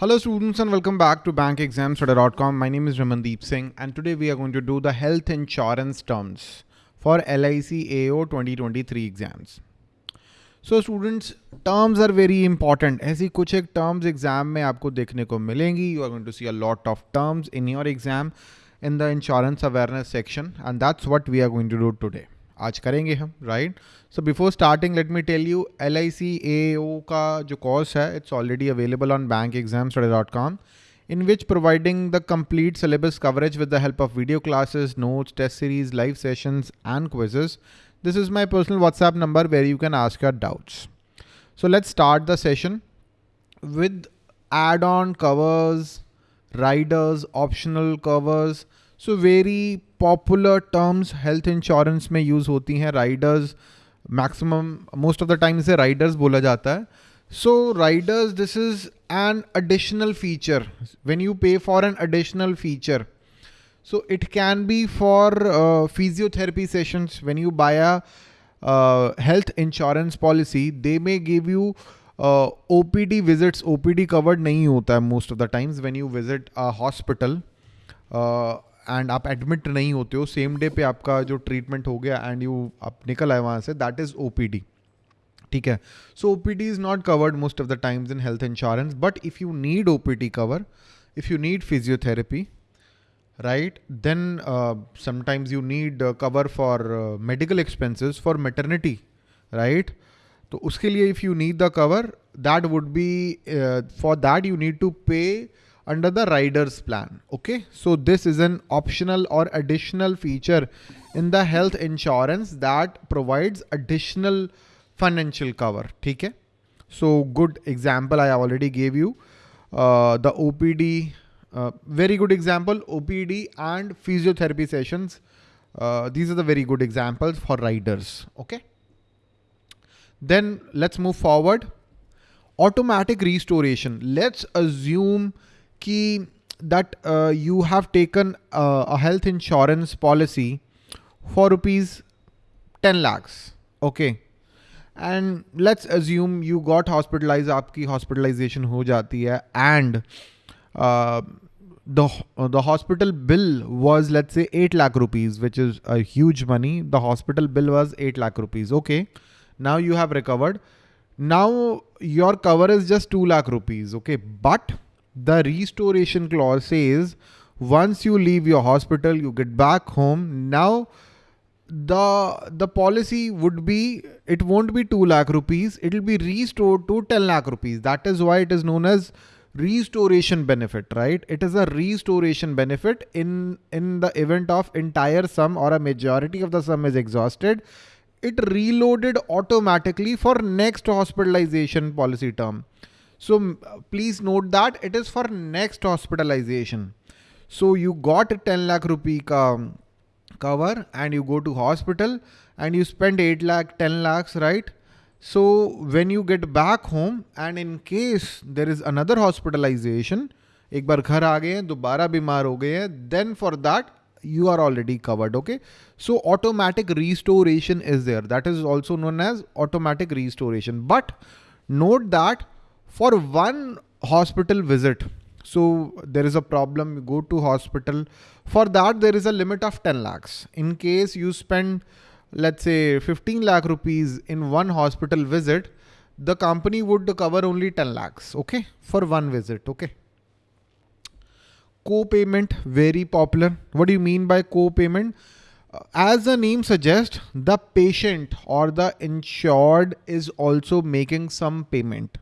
Hello students and welcome back to bankexamstudy.com. My name is Ramandeep Singh and today we are going to do the health insurance terms for LIC AO 2023 exams. So students, terms are very important. ऐसी कुछ एक terms exam में आपको देखने को मिलेंगी. You are going to see a lot of terms in your exam in the insurance awareness section and that's what we are going to do today. आज करेंगे हम right so before starting let me tell you L I C A का जो course है it's already available on bank exam in which providing the complete syllabus coverage with the help of video classes notes test series live session and quizzes this is my personal WhatsApp number where you can ask your doubts so let start the session with add on covers riders optional covers so very popular terms health insurance में use होती हैं. Riders maximum most of the time इसे riders बोला जाता है. So riders this is an additional feature when you pay for an additional feature so it can be for physiotherapy sessions when you buy a health insurance policy they may give you O P D visits O P D covered नहीं होता है most of the times when you visit a hospital and आप admit नहीं होते हो same day पे आपका जो ट्रीटमेंट हो गया एंड यू आप निकल आए वहाँ से दैट इज़ ओ ठीक है? So O P D is not covered most of the times in health insurance but if you need O P D cover if you need physiotherapy right then sometimes you need cover for medical expenses for maternity right तो उसके लिए if you need the cover that would be for that you need to pay under the riders plan. Okay. So this is an optional or additional feature in the health insurance that provides additional financial cover. Okay. So good example I already gave you. Uh, the OPD, uh, very good example, OPD and physiotherapy sessions. Uh, these are the very good examples for riders. Okay. Then let's move forward. Automatic restoration. Let's assume कि that uh, you have taken uh, a health insurance policy for rupees 10 lakhs okay? And let's assume you got hospitalized aapki hospitalization ho jati hai and uh, the the hospital bill was let's say 8 lakh rupees which is a huge money. The hospital bill was 8 lakh rupees okay? Now you have recovered. Now your cover is just 2 lakh rupees okay? But the restoration clause says once you leave your hospital, you get back home. Now the the policy would be it won't be 2 lakh rupees it will be restored to 10 lakh rupees. That is why it is known as restoration benefit right? It is a restoration benefit in in the event of entire sum or a majority of the sum is exhausted it reloaded automatically for next hospitalization policy term so please note that it is for next hospitalization. So you got a 10 lakh rupee ka cover and you go to hospital and you spend 8 lakh, 10 lakhs, right? So when you get back home and in case there is another hospitalization, एक बार घर आ गए हैं दोबारा बीमार हो गए हैं then for that you are already covered okay so automatic restoration is there that is also known as automatic restoration but note that for one hospital visit. So there is a problem, you go to hospital. For that, there is a limit of 10 lakhs. In case you spend, let's say 15 lakh rupees in one hospital visit, the company would cover only 10 lakhs, okay, for one visit, okay. Co-payment, very popular. What do you mean by co-payment? Uh, as the name suggests, the patient or the insured is also making some payment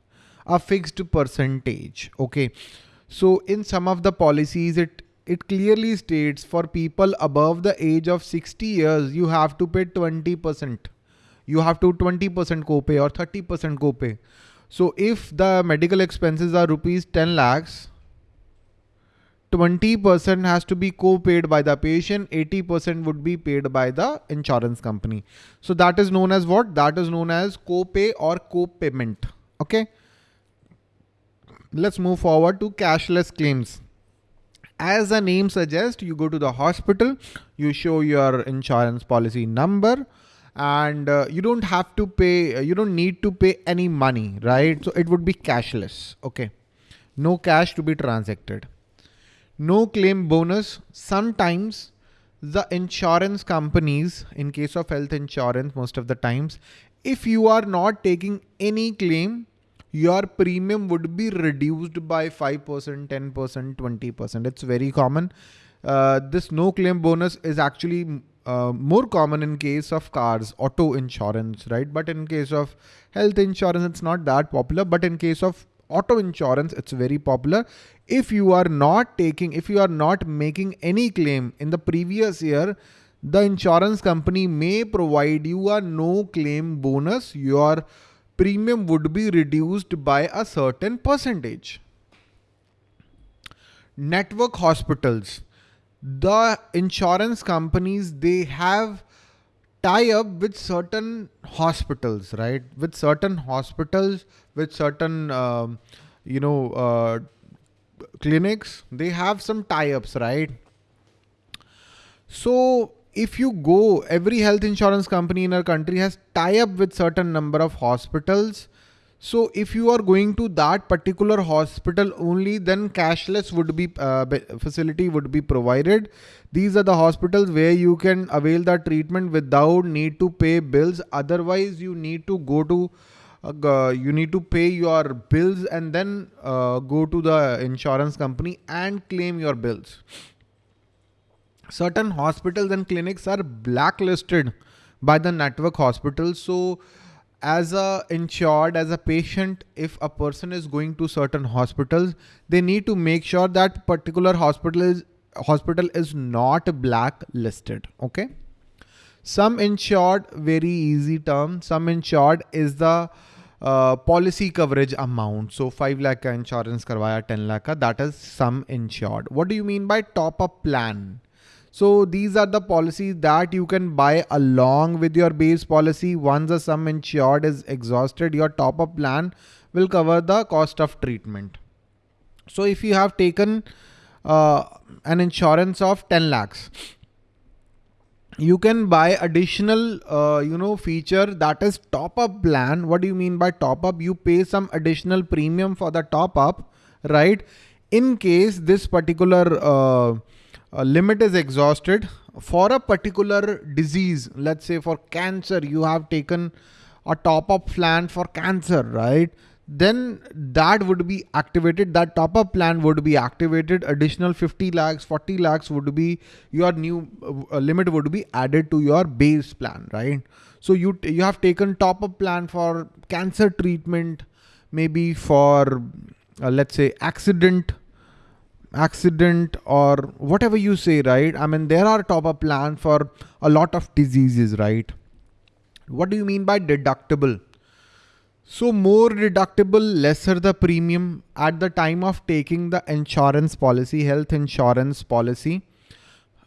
a fixed percentage. Okay. So in some of the policies, it it clearly states for people above the age of 60 years, you have to pay 20%. You have to 20% copay or 30% copay. So if the medical expenses are rupees 10 lakhs, 20% has to be co-paid by the patient, 80% would be paid by the insurance company. So that is known as what? That is known as co-pay or co-payment. Okay. Let's move forward to cashless claims. As the name suggests, you go to the hospital, you show your insurance policy number, and uh, you don't have to pay, uh, you don't need to pay any money, right? So it would be cashless. Okay. no cash to be transacted. No claim bonus. Sometimes the insurance companies, in case of health insurance, most of the times, if you are not taking any claim, your premium would be reduced by 5%, 10%, 20%. It's very common. Uh, this no claim bonus is actually uh, more common in case of cars, auto insurance, right? But in case of health insurance, it's not that popular. But in case of auto insurance, it's very popular. If you are not taking, if you are not making any claim in the previous year, the insurance company may provide you a no claim bonus. Your premium would be reduced by a certain percentage. Network hospitals. The insurance companies, they have tie up with certain hospitals, right? With certain hospitals, with certain, um, you know, uh, clinics, they have some tie ups, right? So if you go, every health insurance company in our country has tie up with certain number of hospitals. So if you are going to that particular hospital only, then cashless would be uh, facility would be provided. These are the hospitals where you can avail the treatment without need to pay bills. Otherwise, you need to go to uh, you need to pay your bills and then uh, go to the insurance company and claim your bills certain hospitals and clinics are blacklisted by the network hospitals. So as a insured, as a patient, if a person is going to certain hospitals, they need to make sure that particular hospital is hospital is not blacklisted. Okay. Sum insured, very easy term. Sum insured is the uh, policy coverage amount. So 5 lakh ka insurance karvaya 10 lakh ka, that is sum insured. What do you mean by top up plan? So these are the policies that you can buy along with your base policy. Once the sum insured is exhausted, your top up plan will cover the cost of treatment. So if you have taken uh, an insurance of 10 lakhs, you can buy additional, uh, you know, feature that is top up plan. What do you mean by top up? You pay some additional premium for the top up, right? In case this particular uh, a limit is exhausted for a particular disease, let's say for cancer, you have taken a top up plan for cancer, right? Then that would be activated. That top up plan would be activated. Additional 50 lakhs, 40 lakhs would be your new uh, limit would be added to your base plan, right? So you, you have taken top up plan for cancer treatment, maybe for uh, let's say accident accident or whatever you say, right? I mean, there are top up plans for a lot of diseases, right? What do you mean by deductible? So more deductible, lesser the premium at the time of taking the insurance policy, health insurance policy.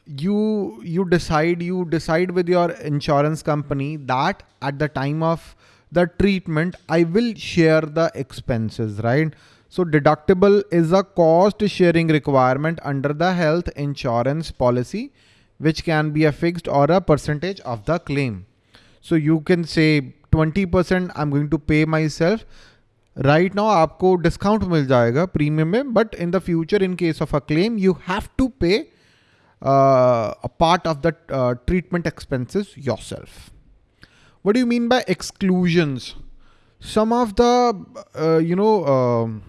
You, you decide, you decide with your insurance company that at the time of the treatment, I will share the expenses, right? So deductible is a cost sharing requirement under the health insurance policy, which can be a fixed or a percentage of the claim. So you can say 20% I'm going to pay myself. Right now आपको discount मिल जाएगा premium में, but in the future in case of a claim you have to pay uh, a part of the uh, treatment expenses yourself. What do you mean by exclusions? Some of the uh, you know um,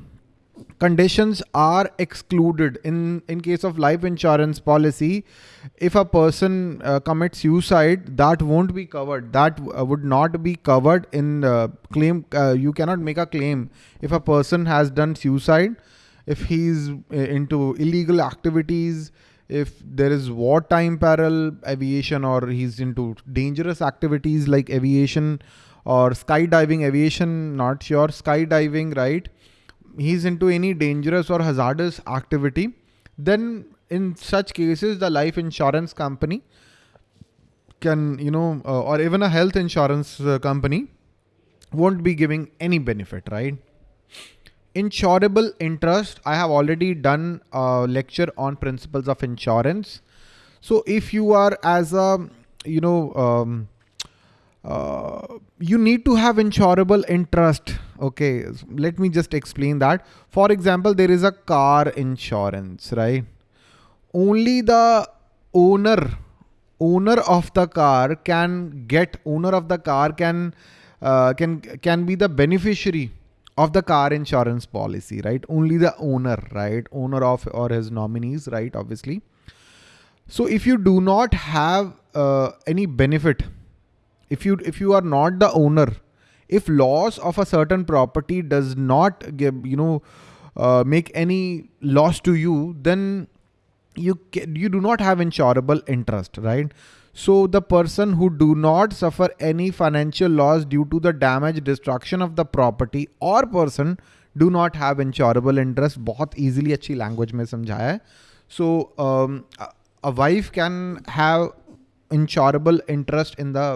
conditions are excluded. In in case of life insurance policy if a person uh, commits suicide that won't be covered. That uh, would not be covered in uh, claim you cannot make a claim. If a person has done suicide if he's uh, into illegal activities if there is wartime peril aviation or he's into dangerous activities like aviation or skydiving aviation not sure skydiving right he's into any dangerous or hazardous activity, then in such cases, the life insurance company can, you know, uh, or even a health insurance uh, company won't be giving any benefit, right? Insurable interest. I have already done a lecture on principles of insurance. So if you are as a, you know, um, uh, you need to have insurable interest. Okay, let me just explain that. For example, there is a car insurance, right? Only the owner, owner of the car can get, owner of the car can, uh, can, can be the beneficiary of the car insurance policy, right? Only the owner, right? Owner of or his nominees, right? Obviously. So if you do not have uh, any benefit if you if you are not the owner if loss of a certain property does not give you know uh, make any loss to you then you you do not have insurable interest right so the person who do not suffer any financial loss due to the damage destruction of the property or person do not have insurable interest बहुत easily अच्छी language में समझाया है so um, a wife can have insurable interest in the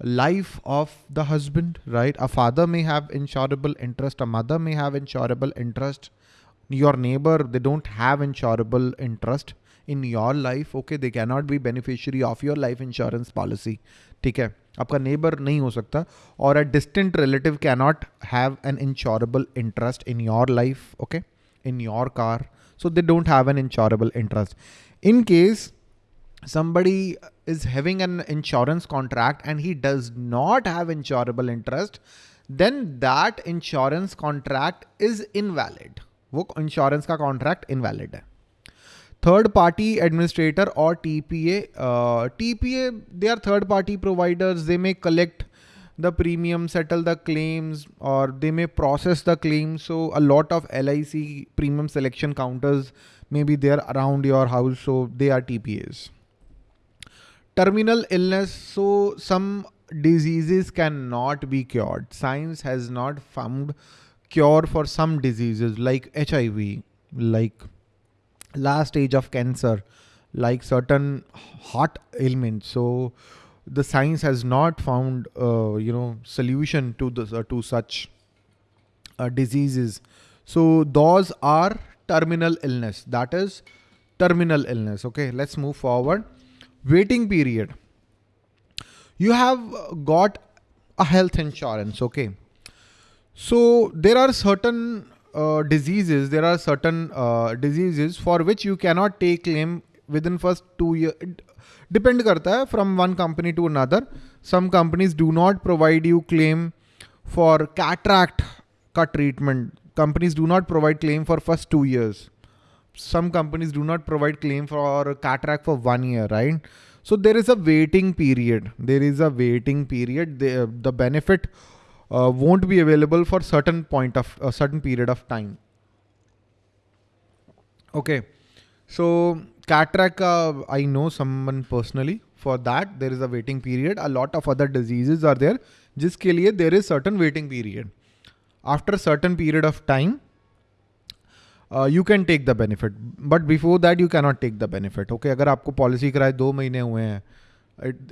life of the husband, right? A father may have insurable interest, a mother may have insurable interest. Your neighbor, they don't have insurable interest in your life. Okay, they cannot be beneficiary of your life insurance policy. ठीक है आपका neighbour नहीं हो सकता और a distant relative cannot have an insurable interest in your life okay in your car so they don't have an insurable interest. In case somebody is having an insurance contract and he does not have insurable interest, then that insurance contract is invalid. वो insurance का contract invalid है. Third party administrator or TPA, uh, TPA, they are third party providers. They may collect the premium, settle the claims, or they may process the claims. So a lot of LIC premium selection counters may be there around your house. So they are TPAs terminal illness so some diseases cannot be cured. Science has not found cure for some diseases like hiv like last stage of cancer like certain heart ailments so the science has not found uh, you know solution to the uh, to such uh, diseases. So those are terminal illness. That is terminal illness. Okay let's move forward waiting period. You have got a health insurance, okay? So there are certain uh, diseases, there are certain uh, diseases for which you cannot take claim within first two years. Depend karta hai from one company to another. Some companies do not provide you claim for cataract cut treatment. Companies do not provide claim for first two years some companies do not provide claim for cataract for one year, right? So there is a waiting period. There is a waiting period. The, the benefit uh, won't be available for certain point of a certain period of time. Okay. So cataract, uh, I know someone personally for that. There is a waiting period. A lot of other diseases are there. जिसके लिए there is certain waiting period. After a certain period of time, you can take the benefit but before that you cannot take the benefit okay अगर आपको policy कराए दो महीने हुए हैं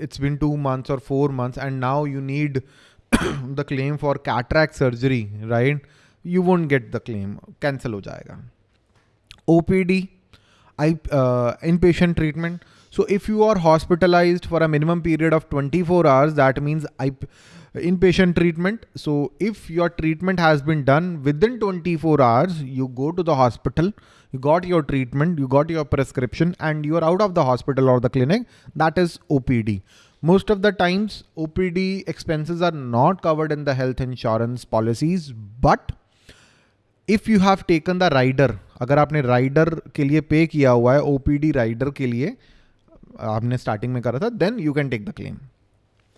it's been two months और four months and now you need the claim for कैट्रैक surgery right you won't get the claim cancel हो जाएगा O P D I in patient treatment So if you are hospitalized for a minimum period of 24 hours, that means I, inpatient treatment. So if your treatment has been done within 24 hours, you go to the hospital, you got your treatment, you got your prescription and you are out of the hospital or the clinic, that is OPD. Most of the times OPD expenses are not covered in the health insurance policies, but if you have taken the rider, अगर आपने rider के लिए पे किया हुआ है OPD rider के लिए आपने स्टार्टिंग में करा था then you can take the claim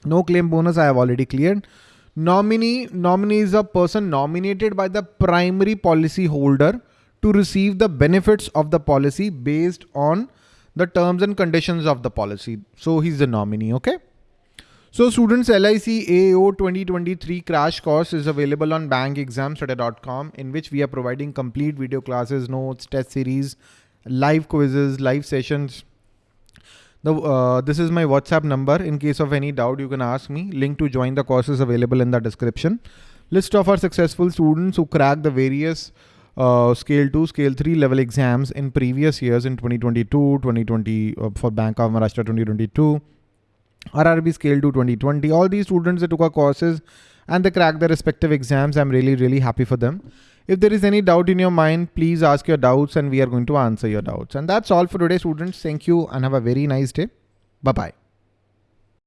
No claim bonus I have already cleared. Nominee, nominee is a person nominated by the primary policy holder to receive the benefits of the policy based on the terms and conditions of the policy. So he's the nominee, okay? So students LIC AO 2023 crash course is available on bankexamstudy.com in which we are providing complete video classes, notes, test series, live quizzes, live sessions, the, uh, this is my WhatsApp number. In case of any doubt, you can ask me. Link to join the course is available in the description. List of our successful students who cracked the various uh, scale 2, scale 3 level exams in previous years in 2022, 2020 uh, for Bank of Maharashtra 2022, RRB Scale 2 2020. All these students that took our courses and they cracked their respective exams. I'm really, really happy for them. If there is any doubt in your mind, please ask your doubts and we are going to answer your doubts. And that's all for today, students. Thank you and have a very nice day. Bye-bye.